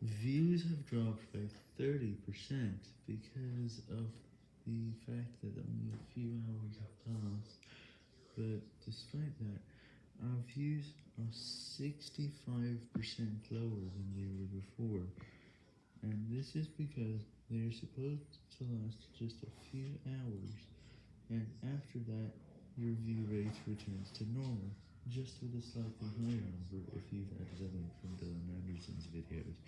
Views have dropped by 30% because of the fact that only a few hours have passed, but despite that, our views are 65% lower than they were before, and this is because they are supposed to last just a few hours, and after that, your view rate returns to normal, just with a slightly higher number if you've added a from Dylan Anderson's videos.